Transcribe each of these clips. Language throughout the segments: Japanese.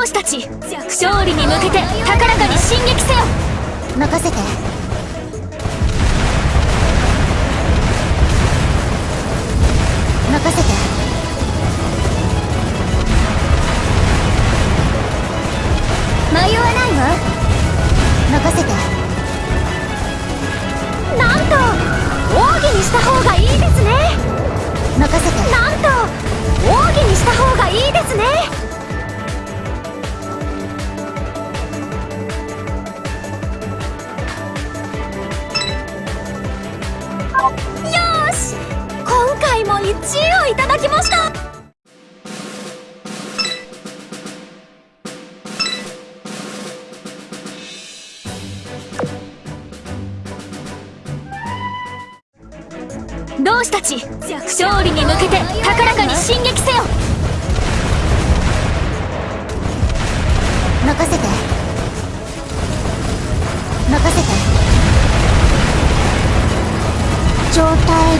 同志たち勝利に向けて高らかに進撃せよ。任せて。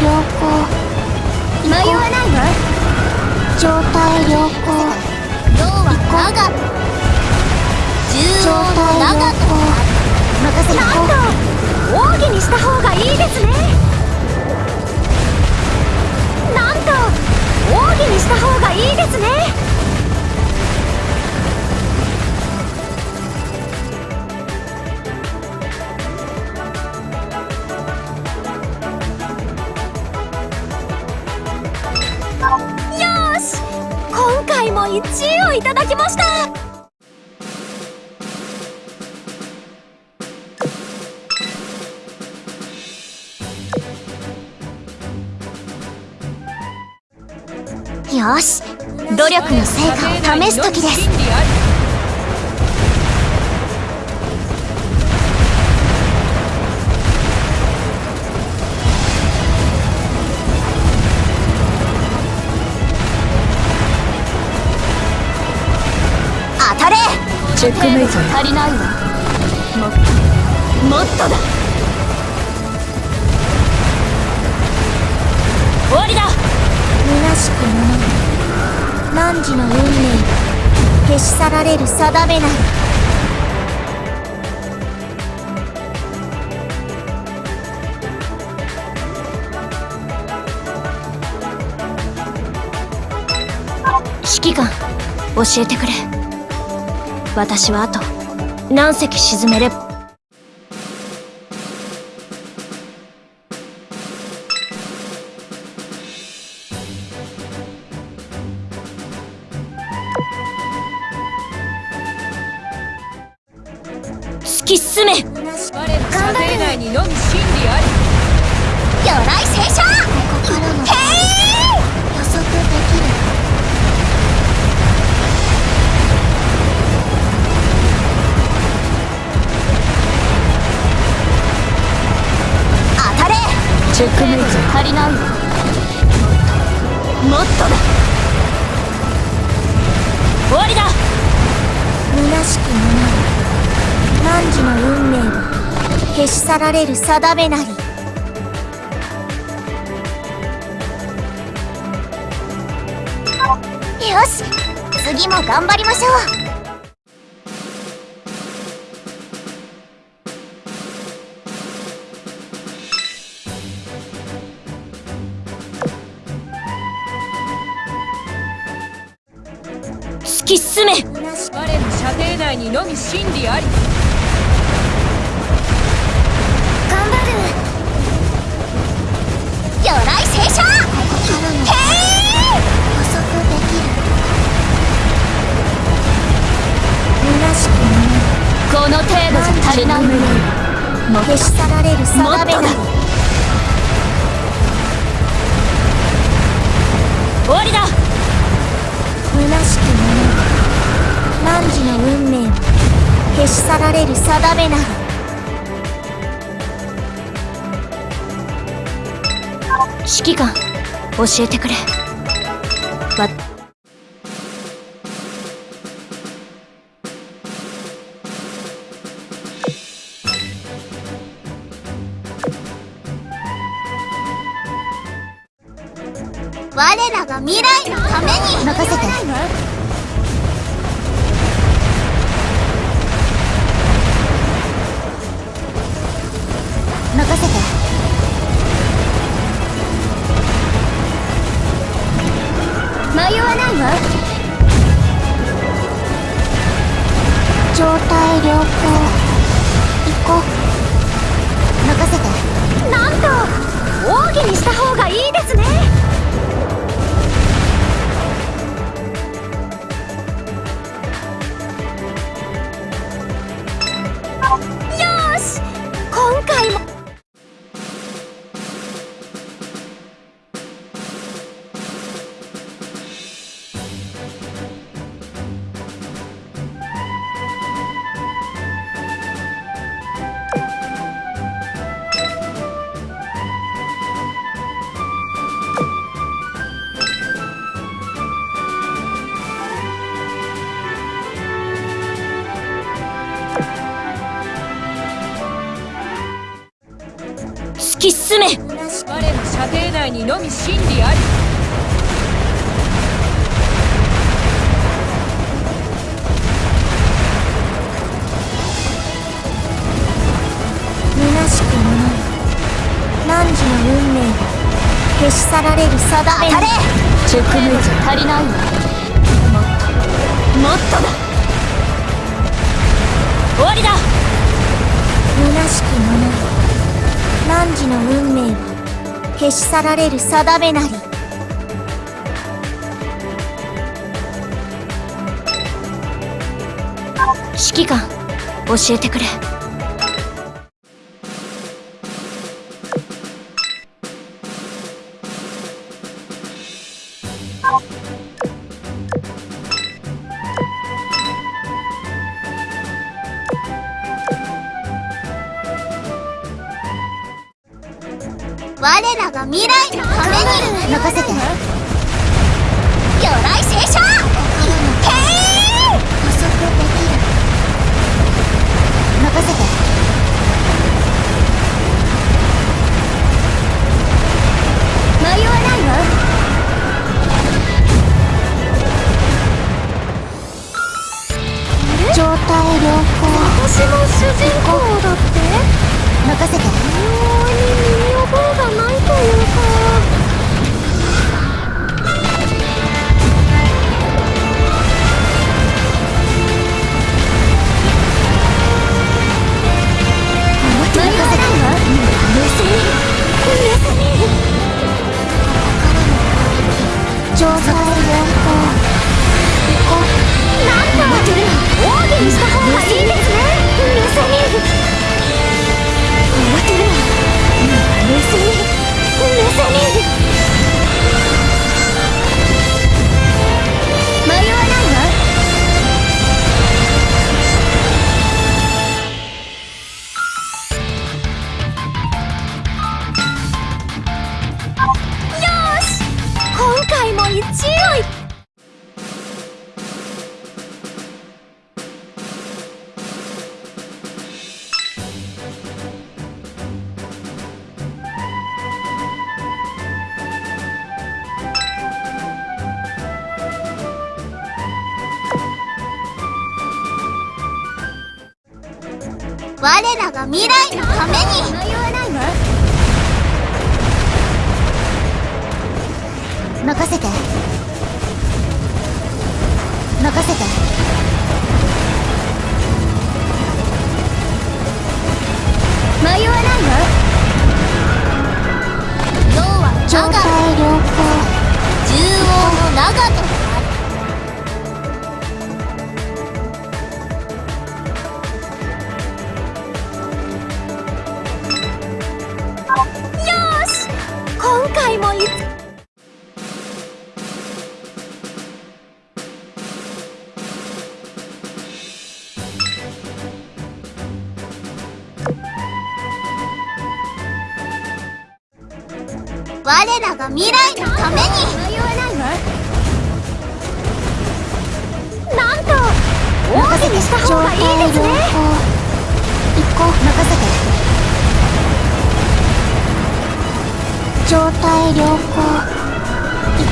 良好。迷わないわ状態良好。銅は長と重要の長と。任せなんと。奥義にした方がいいですね。なんと。奥義にした方がいいですね。も1位をいただきました。よし努力の成果を試す時です。チェックメイト足りないわもっともっとだ。終わりだ。虚しくもの。汝の運命消し去られる定めなり指揮官教えてくれ。私はあと何隻沈めればチェックメイト足りないもっとだ終わりだ。虚しくもな汝の運命を消し去られる定めなりよし次も頑張りましょうのみ真理あり。教えてくれ。真理あり。虚しくもない。汝の運命が消し去られる定めれ。直面じゃ足りない。わ去られる定めなり指揮官教えてくれ。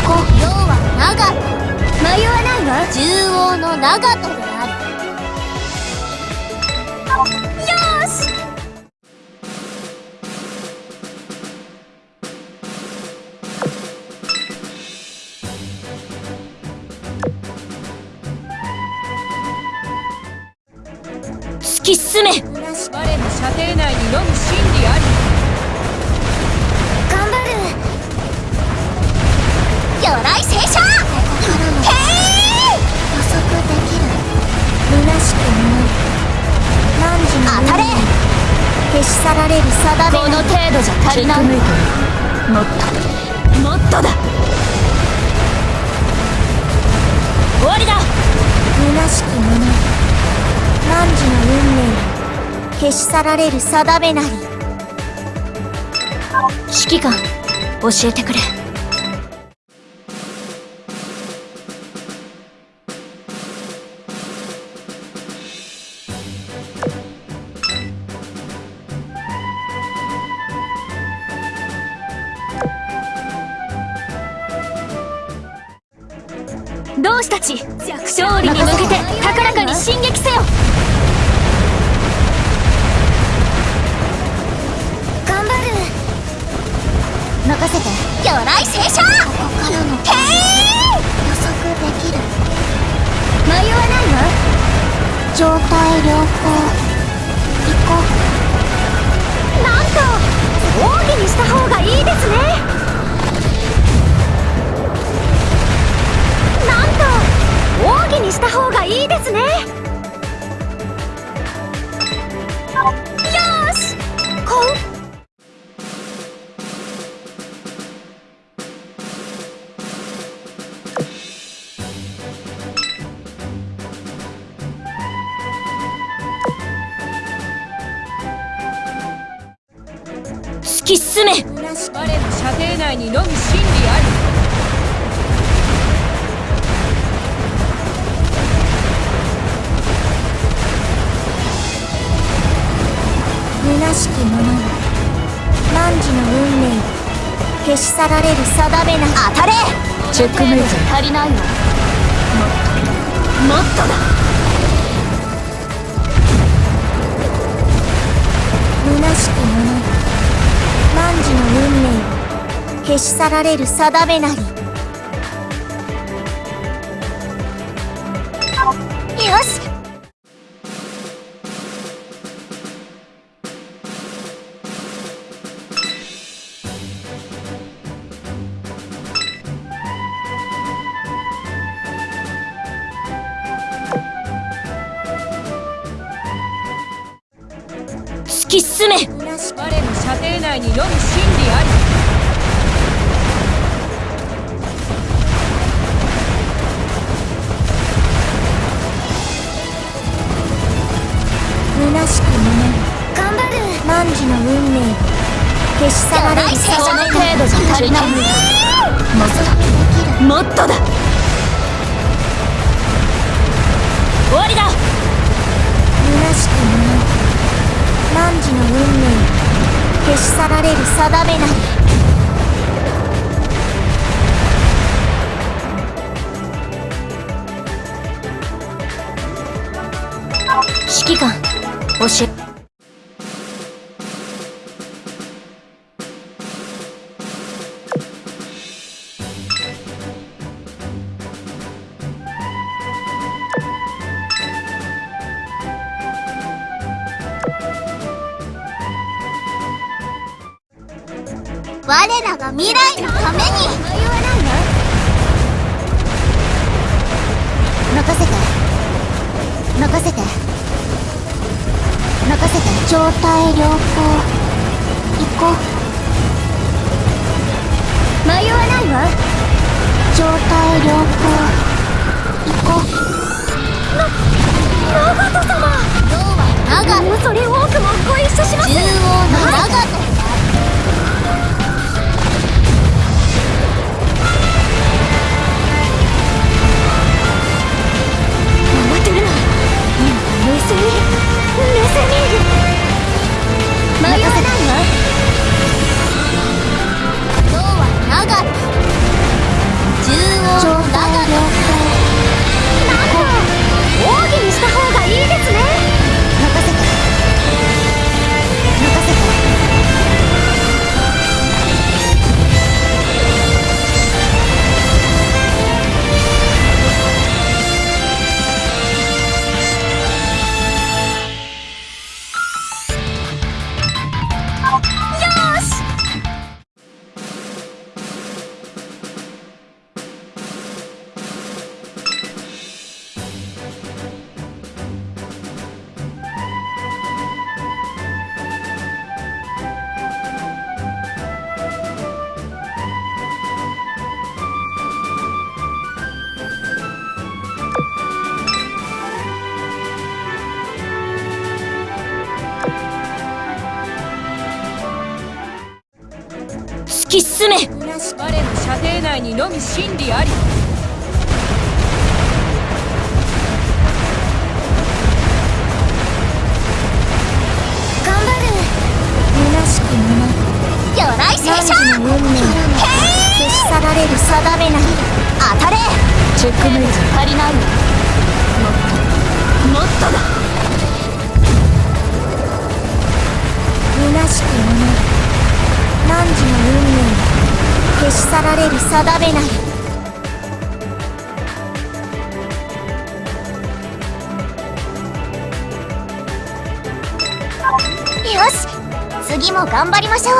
こう。要は長門迷わないわ。縦横の長門。であるよし。突き進め足りない。もっと。もっとだ。終わりだ。虚しきもの。汝の運命を消し去られる定めなり。指揮官教えてくれ。突き進め我の射程内にのみ真理あり虚しきものよ汝の運命を消し去られる定めなり当たれ！チェックメイト。足りないわもっともっとだ！虚しきものよ汝の運命を消し去られる定めなり。よし任せて。状態良好。行こう。迷わないわ。状態良好。行こう。長門様。要は長門。それ多くもご一緒します中央の長門。慌てるな今冷静に冷静に。迷わないわ。真理あり。頑張る。虚しくもな魚雷聖書運命消し去られる定めなり当たれチェックメイト足りないわもっともっとだ虚しく。もな汝の運命消し去られる定めなりよし。次も頑張りましょう。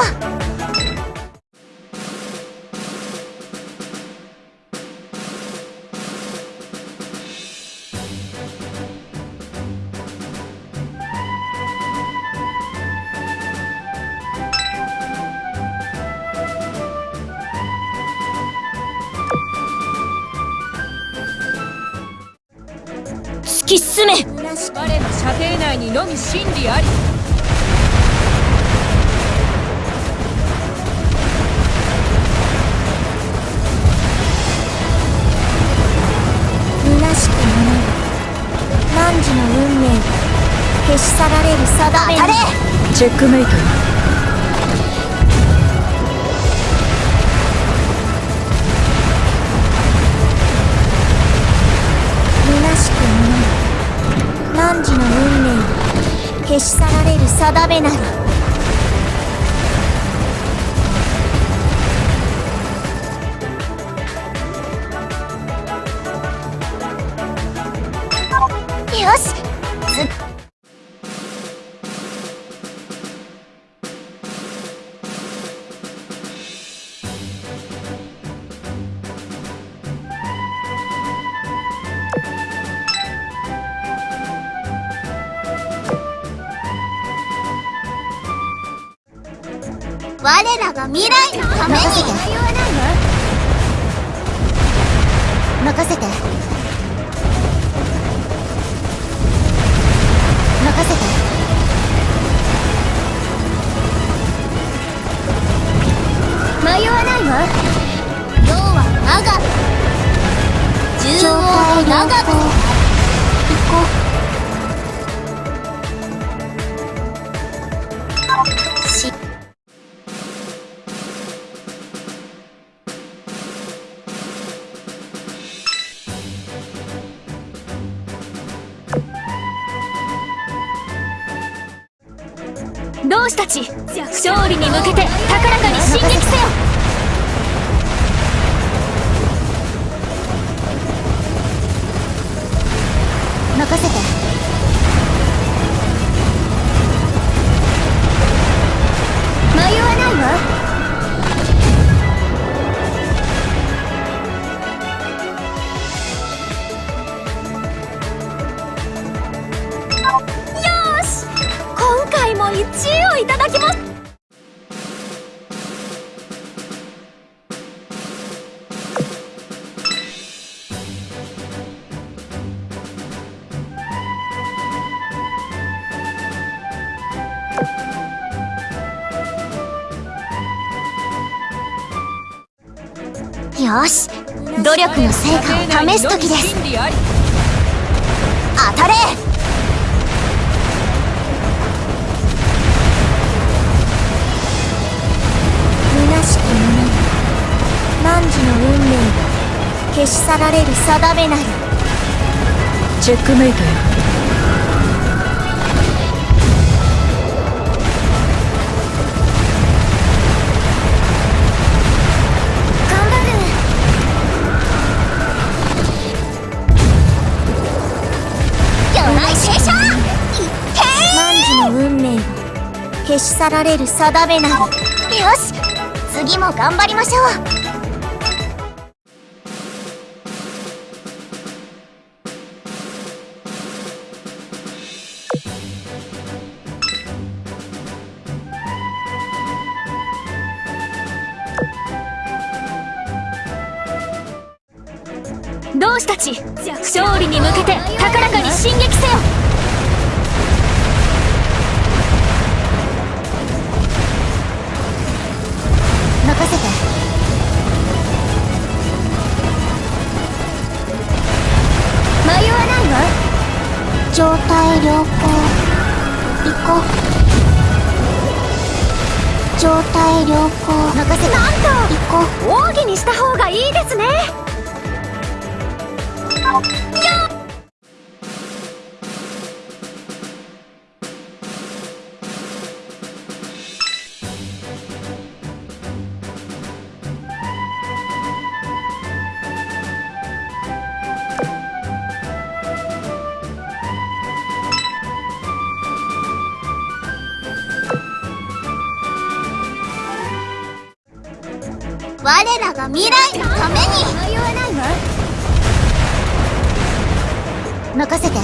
突き進め。我の射程内にのみ真理ありチェックメイト虚しくもな汝の運命消し去られる定めなり同志たち勝利に向けて高らかに進撃せよ。試す時です。当たれ。虚しき者汝の運命が消し去られる定めなりチェックメイトよ去られる定めなりよし次も頑張りましょう。良好行こう。状態良好任せなんと行こう。奥義にした方がいいですね我らが未来のために。迷わないわ任せて。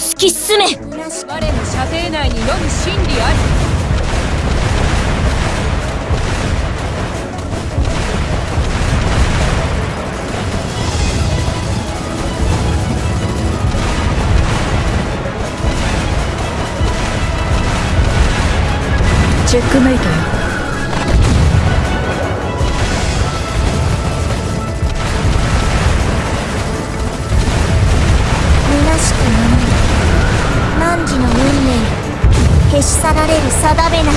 突き進め我の射程内にのむ真理あり。チェックメイトよ消し去られる定めなり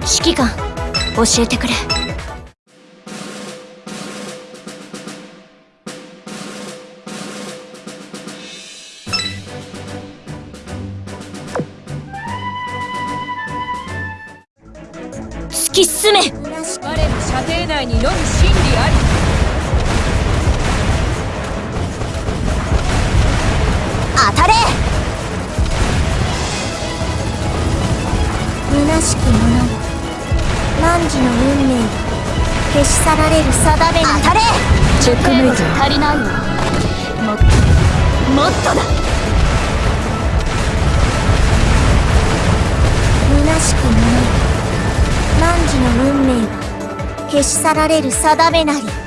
指揮官教えてくれ。足りないわもっともっとだ！虚しくない。汝の運命が消し去られる定めなり。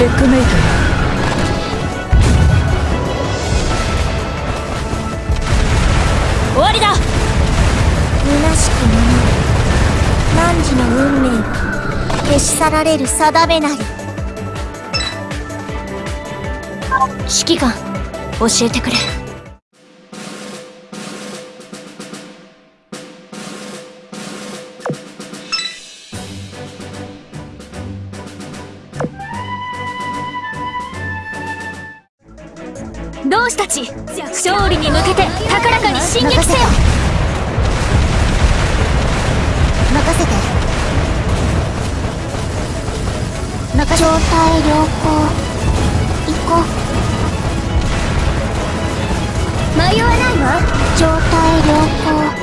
チェックメイト終わりだ。虚しき者よ汝の。運命は消し去られる定めなり指揮官教えてくれて高らかに進撃せよ。任せて。任状態良好。行こう。迷わないわ。状態良好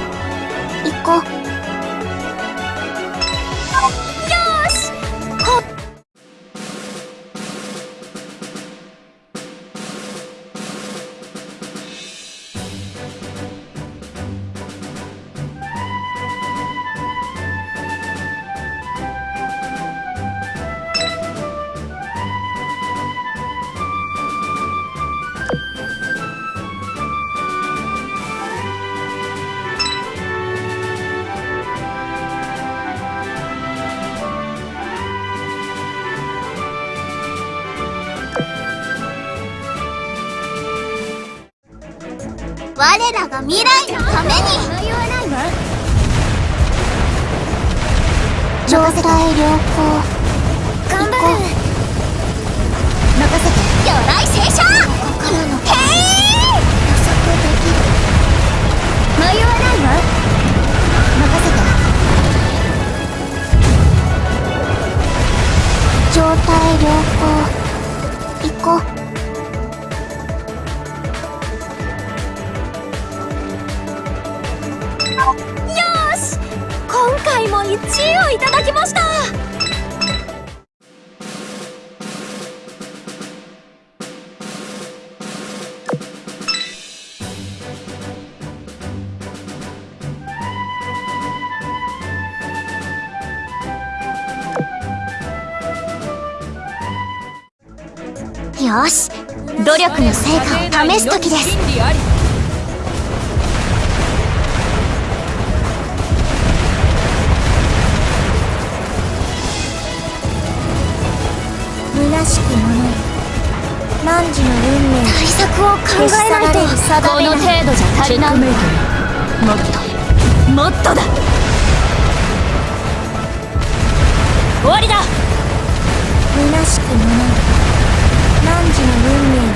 未来のために。迷わないわ状態良好。頑張る任せて。魚雷聖書心のへい予測できる迷わないわ任せて。状態良好。行こう1位をいただきました。よし努力の成果を試す時です。えないと。この程度じゃ足りない。もっともっとだ。終わりだ。虚しき者よ汝の運命が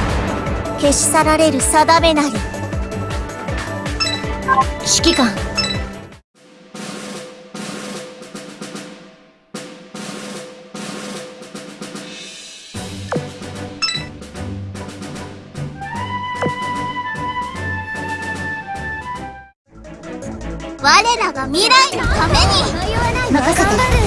消し去られる定めなり。指揮官が未来のために。任せて。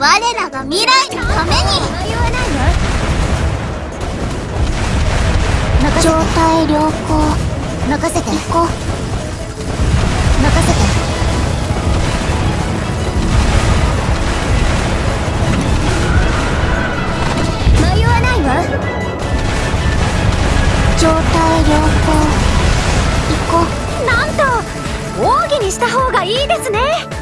我らが未来のために迷わないわ状態良好任せて行こう任せて迷わないわ状態良好行こうなんと奥義にした方がいいですね。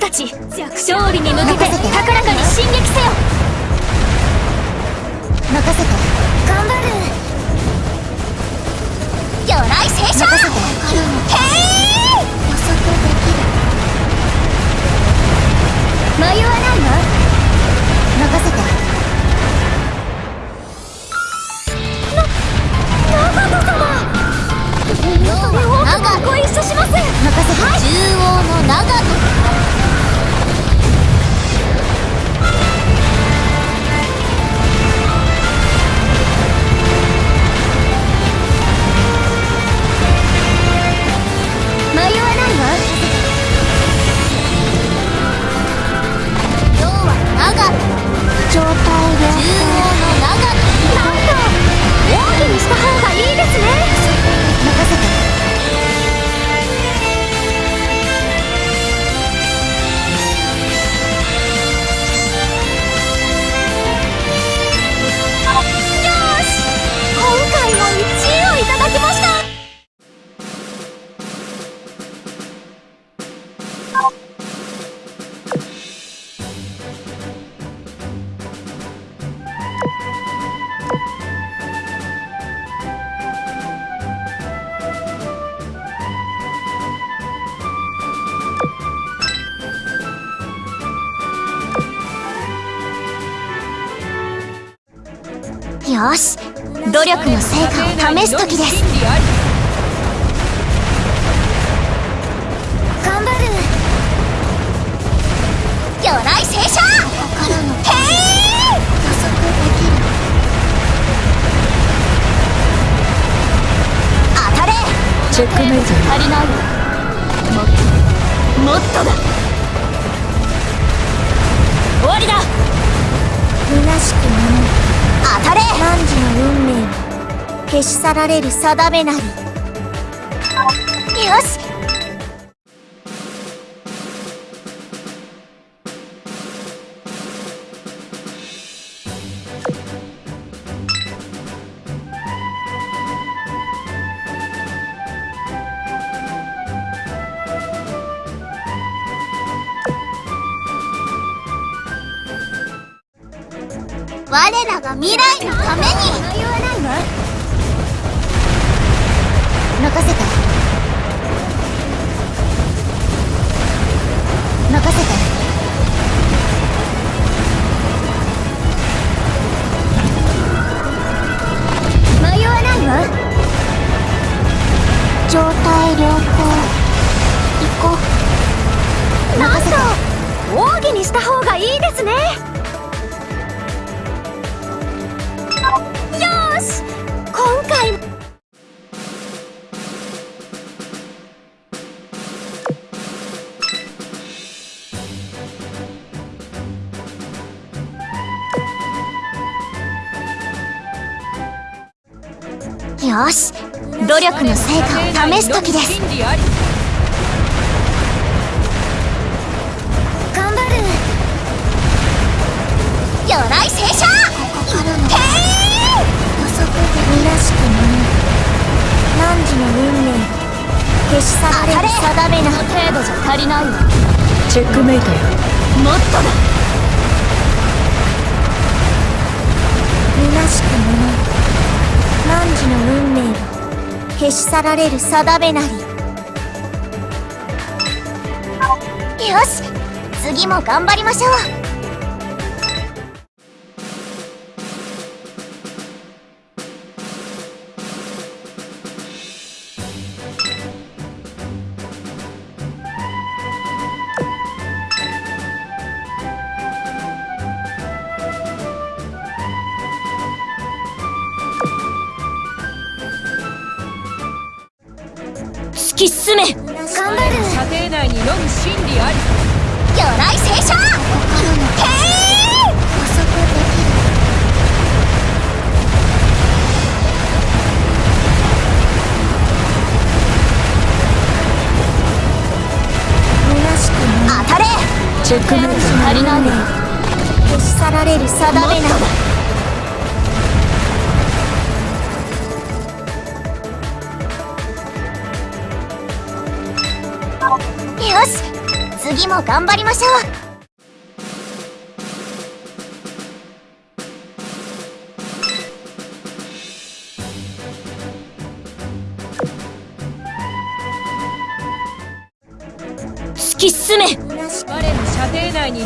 たち勝利に向けて高らかに進撃せよ。任せて。頑張る。魚雷聖書よし努力の成果を試す時です頑張る魚雷聖書ここからのへい予測できる当たれチェックメイト足りないわもっとだ終わりだ虚しくもの当たれ汝の運命は消し去られる定めなり。よしの成果を試す時です。頑張る。鎧聖書ここからの。予測的らしくも何時の運命消し去られる定めな程度じゃ足りないわチェックメイトよ。もっとだ。虚しくも何時の運命を消し去られる定めなり。よし次も頑張りましょう。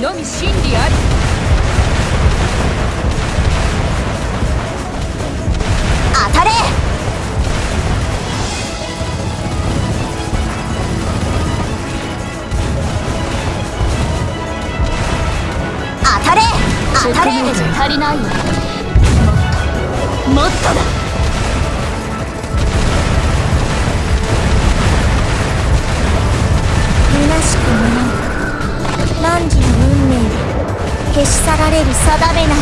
程れる定めなり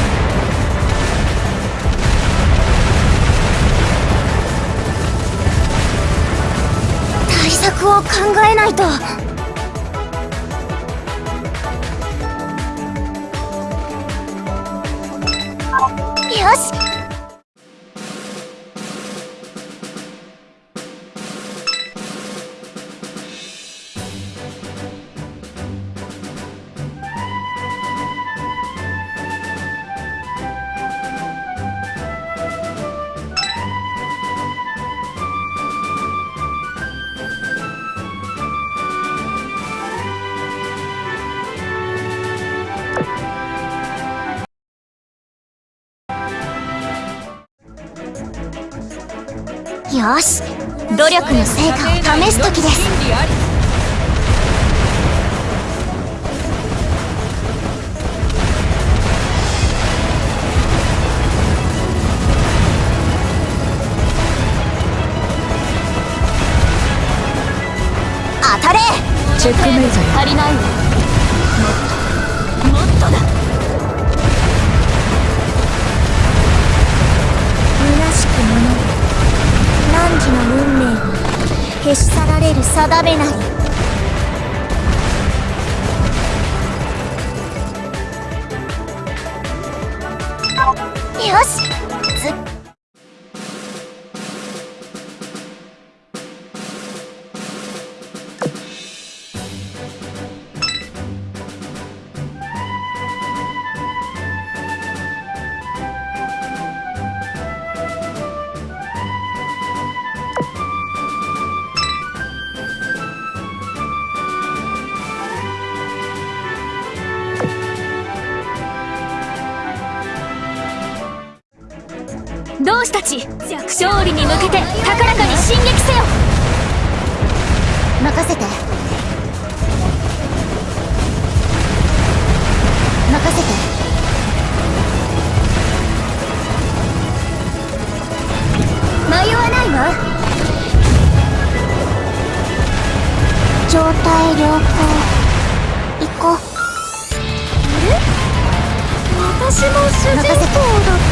対策を考えないと。よし。努力の成果を試す時です。当たれ。チェックメイト足りないわ消し去られる定めなり同志たち勝利に向けて高らかに進撃せよ。任せて。任せて。迷わないわ。状態良好。行こう。私も主人公だっ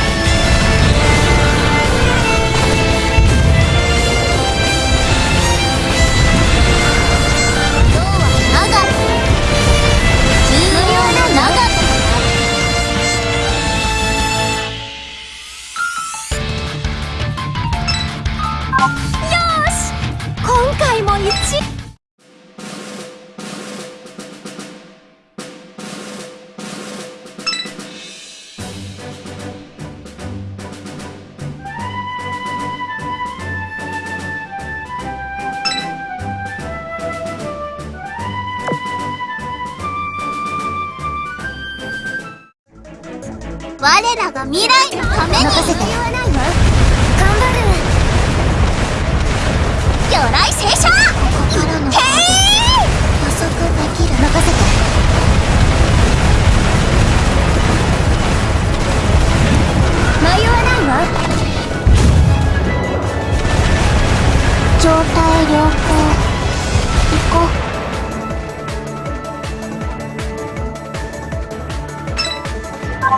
よ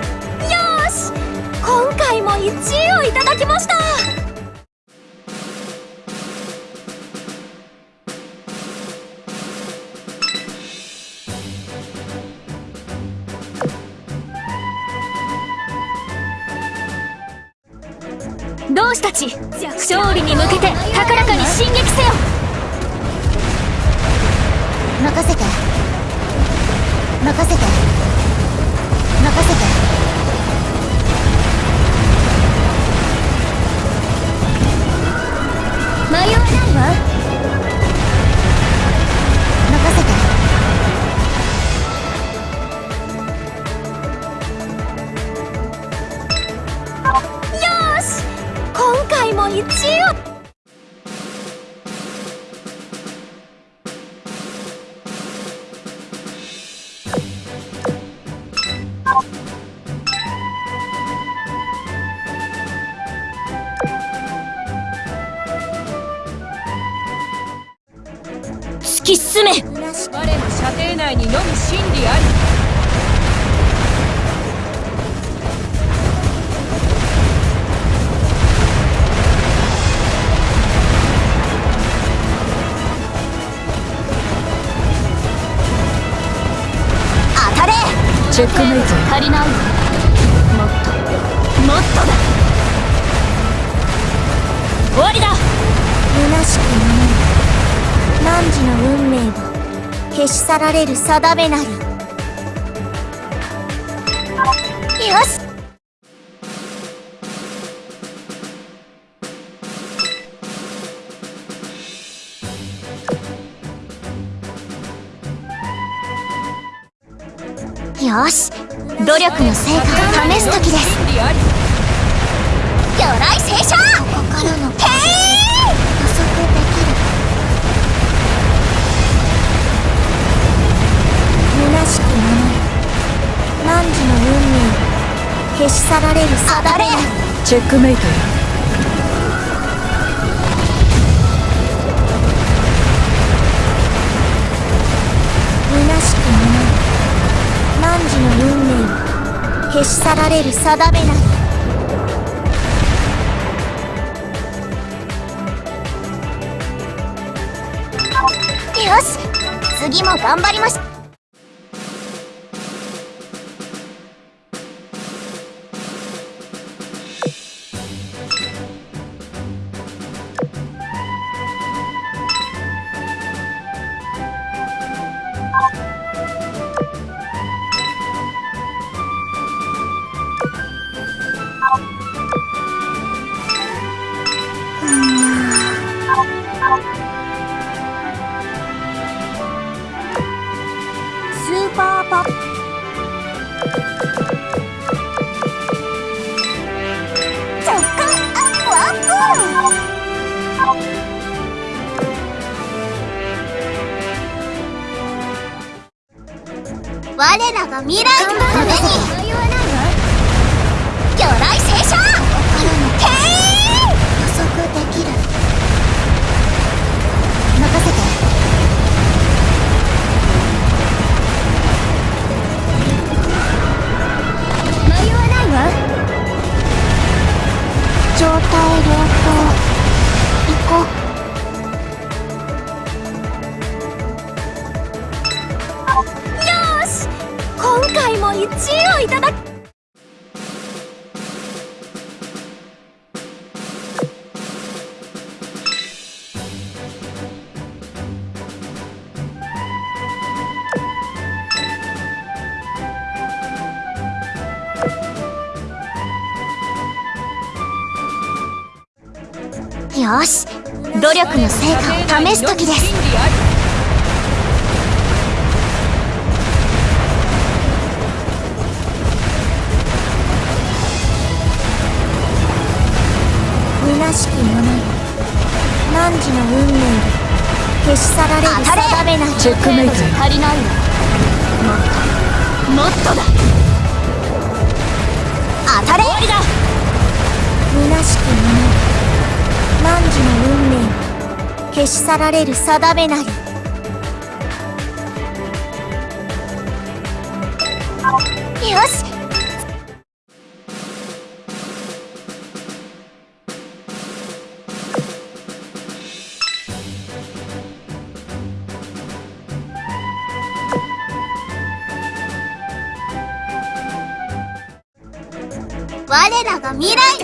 し今回も1位をいただきました。同志たち勝利に向けて高らかに進撃せよ。任せて。任せて。任せて。迷わないわ。任せて。よし！今回も1位をられる定めなり。よし。よし。努力の成果を試す時です。魚雷聖書ここからの消し去られる定めな。りチェックメイトよ虚しくもの汝の運命を消し去られる定めなりよし次も頑張りましス力の成果を試す時です。虚しき者よ汝の運命で消し去られる定めなりチェックメイトよ足りないわもっともっとだ。当たれ！終わりだ。虚しき者よ汝の運命を消し去られる定めなり。よし。我らが未来。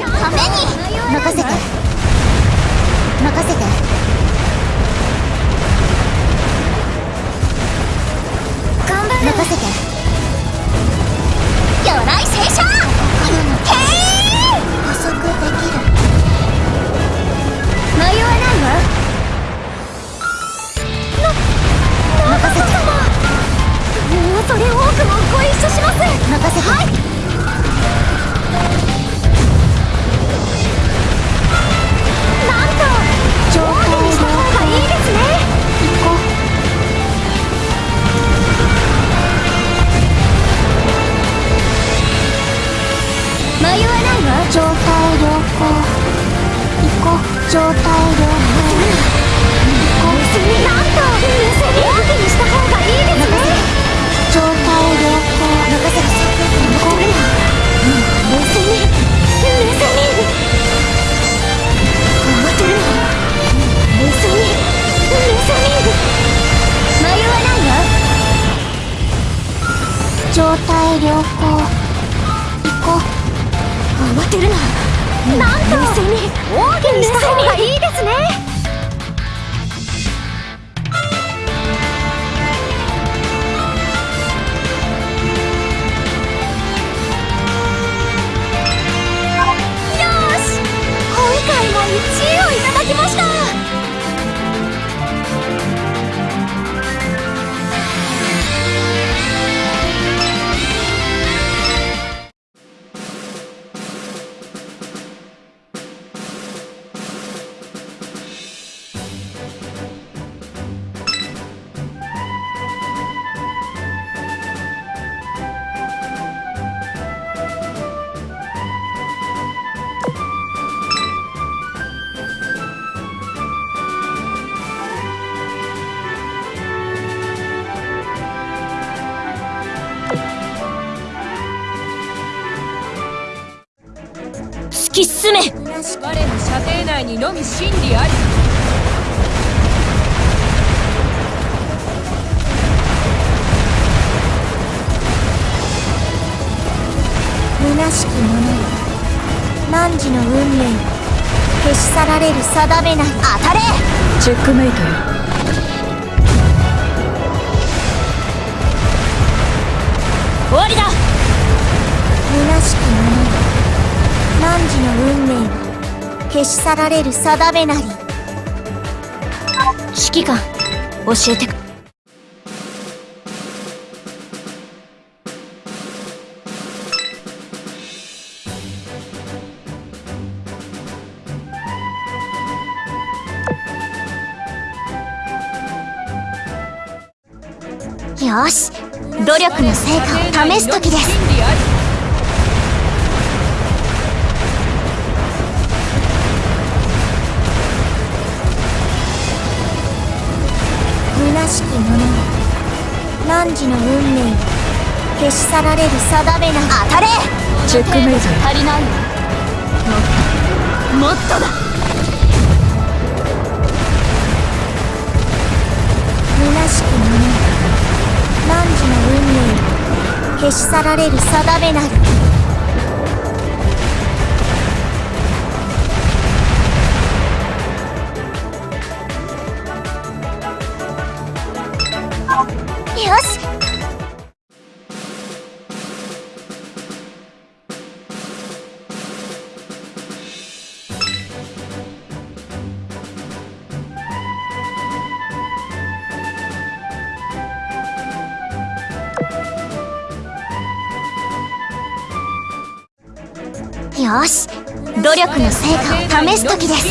定めなり当たれ。チェックメイトよ。終わりだ。虚しき者。よ汝の運命を消し去られる定めなり指揮官教えてく果を試す時です虚しき者よ汝の。運命消し去られる定めな当たれチェックメイト足りないもっともっとだ虚しき者よ汝の運命。消し去られる定めなる努力の成果を試す時です。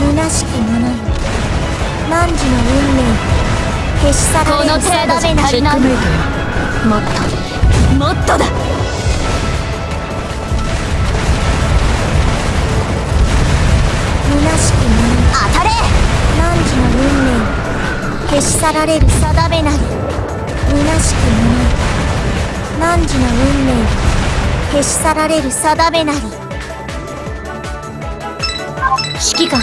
虚しき者よ汝の運命を消し去られる足りない。もっともっとだ消し去られる定めなり。虚しき者よ汝の運命を消し去られる定めなり。指揮官。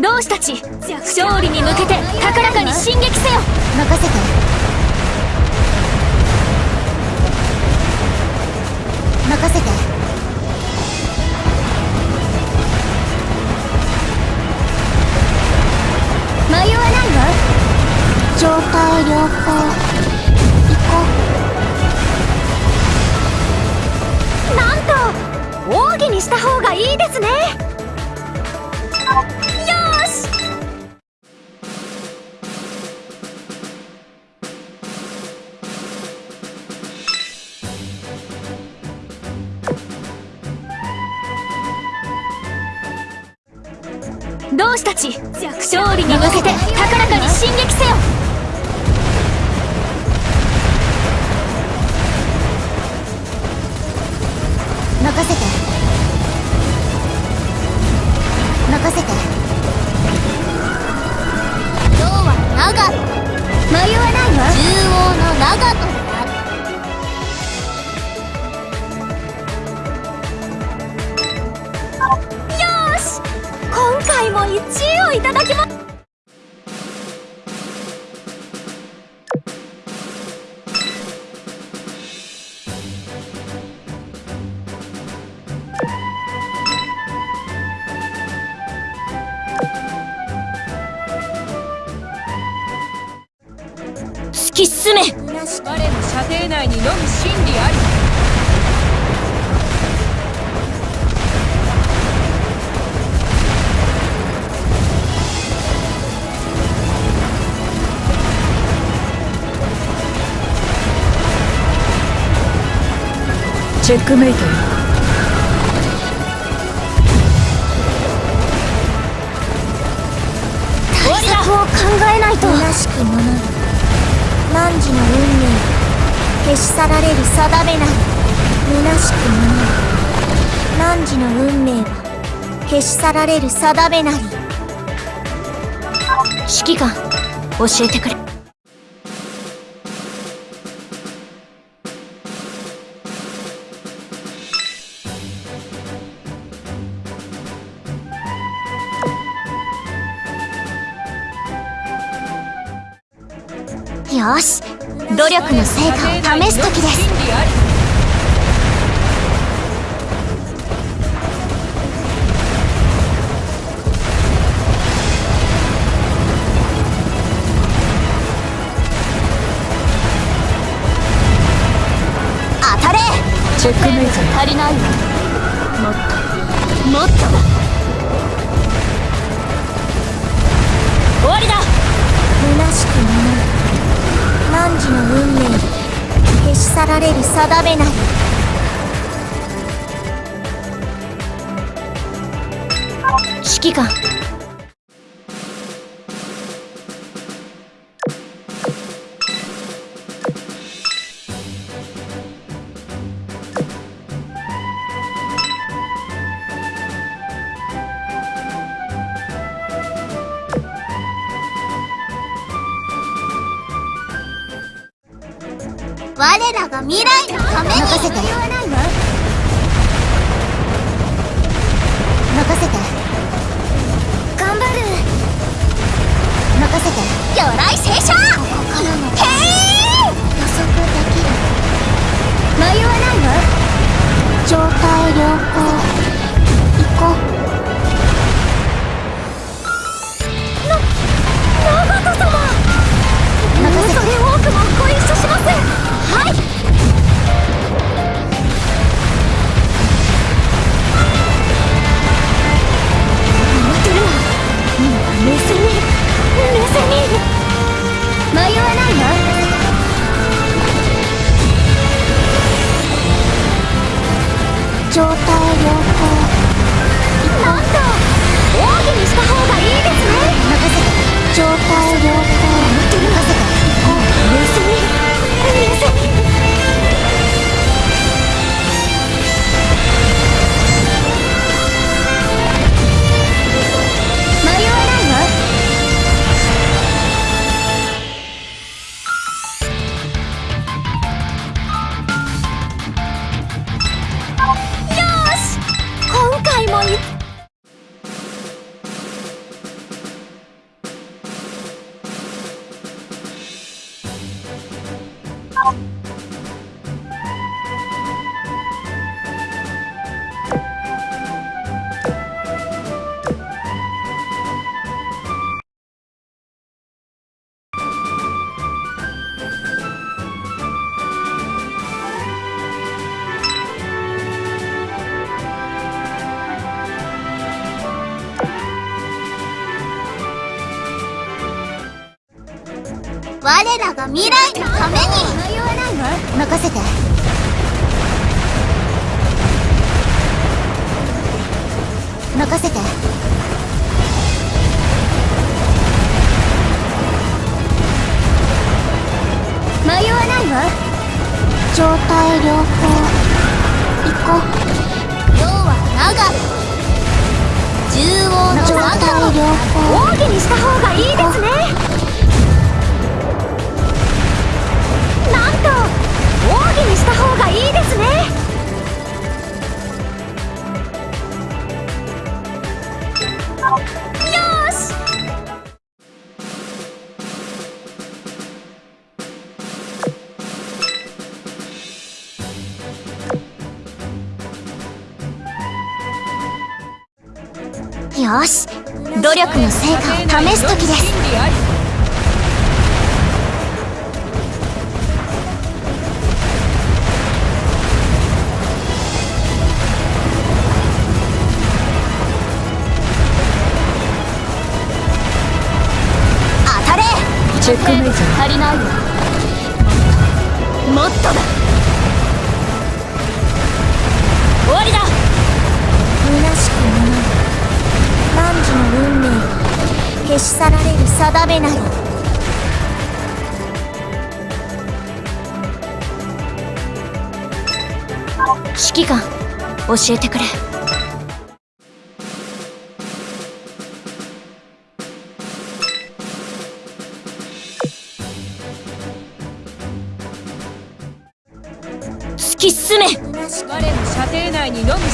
同志たち勝利に向けて高らかに進撃せよ。任せて。同志たち勝利に向けて高らかに進撃せよ。う任せて。任せて。今日は長野。迷わないわ。中央の長いただきます。チェックメイトよ。対策を考えないと。虚しき者よ汝の運命を消し去られる定めなり。虚しき者よ汝の運命は消し去られる定めなり。指揮官教えてくれ力の成果を試す時です。当たれ。チェックメイト足りないわもっと。もっとだ。終わりだ。虚しき者よ汝の運命を消し去られる定めなり指揮官。今任せて。任せて。迷わないわ。状態良好。行こう。要は長縦横の状態良好奥義にした方がいいです力の成果を試す時です。当たれ。チェックメイト足りないよ。もっとだ消し去られる定めなり。指揮官教えてくれ。突き進め。我の射程内にのむ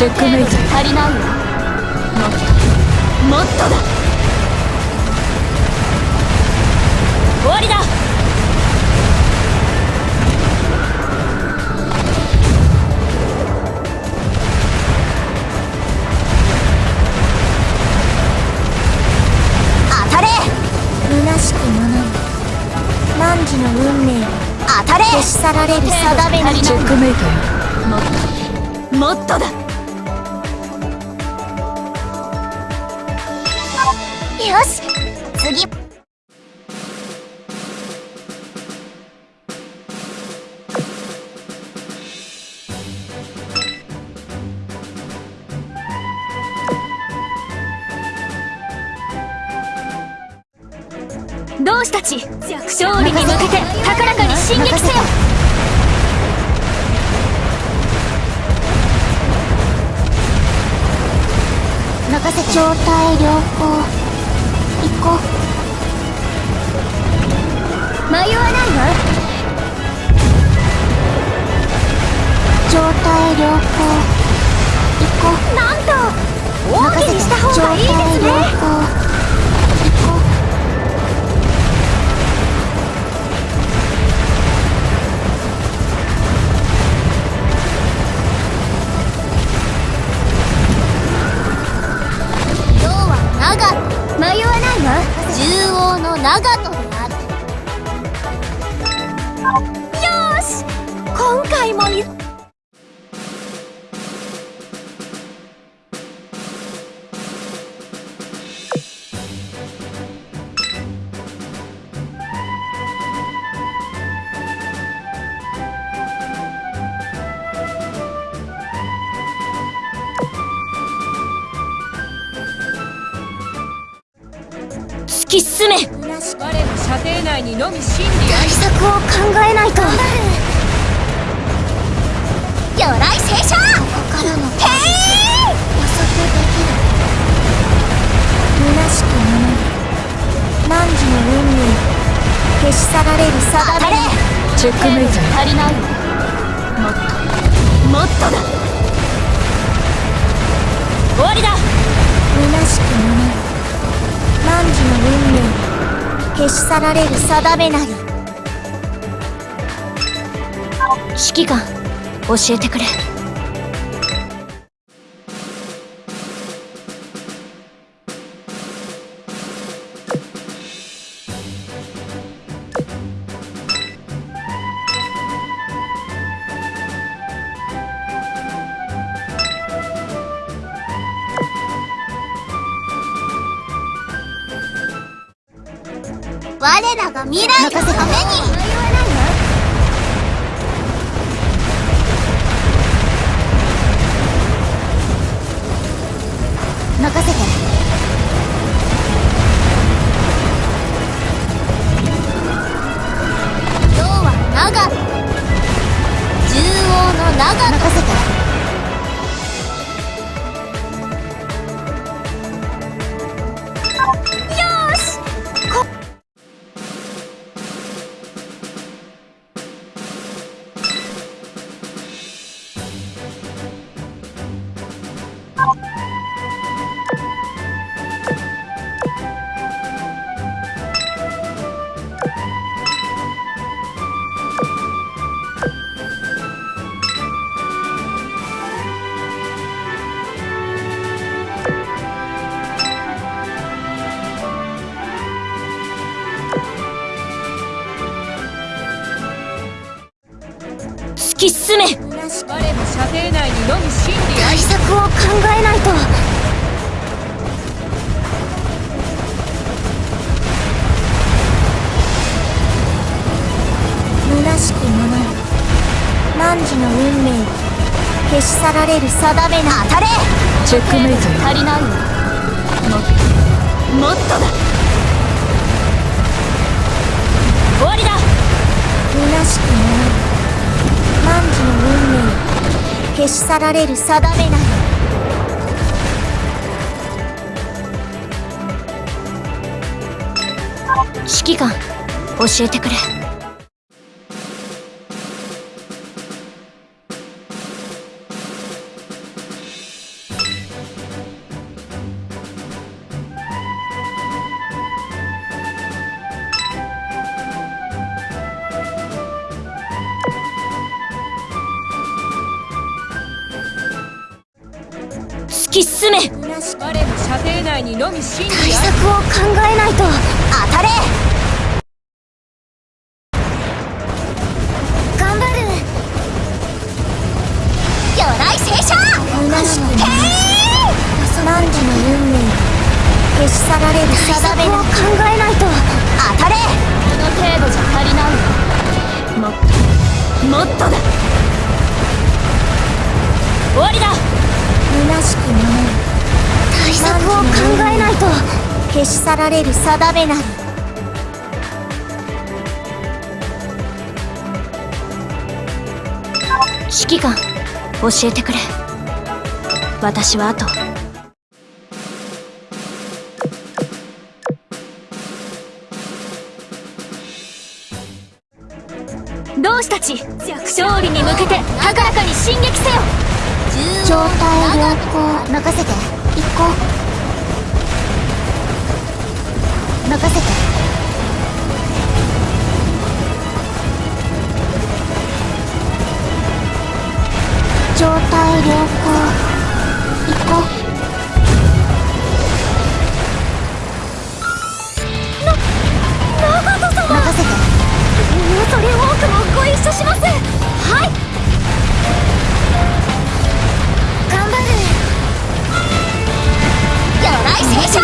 チェックメイト足りないよもっともっとだ終わりだ当たれ虚しくもない汝の運命当たれ消し去られる定めなりチェックメイトよもっともっとだ。わないわ縦横の長とである。よし今回ものみ真理あ対り策を考えないと。鎧聖書。ここからの。へ予測できる。虚しくもの。汝の運命消し去られる定めにチェックメイト。足りない。わもっともっとだ。終わりだ。虚しくもの。汝の運命消し去られる定めなり。指揮官教えてくれ。られる定めな当たれ。チェックメイト足りないわもっともっとだ。終わりだ。虚しき者よ汝の運命消し去られる定めなり指揮官教えてくれ。真対理定めなり。指揮官教えてくれ。私はあと同志たち勝利に向けて高らかに進撃せよ。状態良好。任せて。行こう任せて。状態良好。行こう。な長門様！任せて。恐れ多くもご一緒します。はい。頑張る。鎧聖書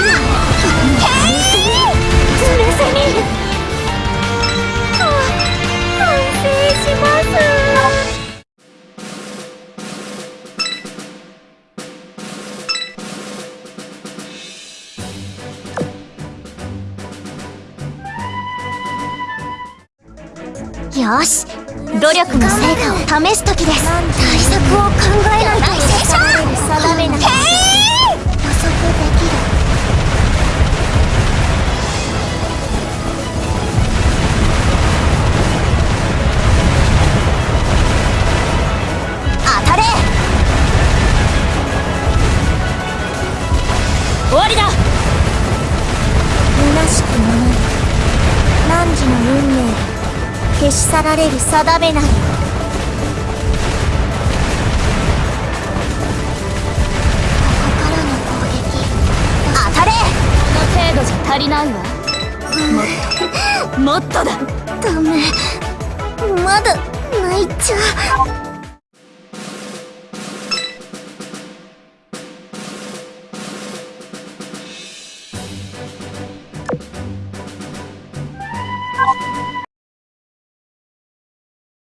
よし。努力の成果を試す時です。対策を考えないと。定めなきゃできる消し去られる定めなり。ここからの攻撃。当たれ。この程度じゃ足りないわ。もっともっとだ。ダメ。まだ泣いちゃう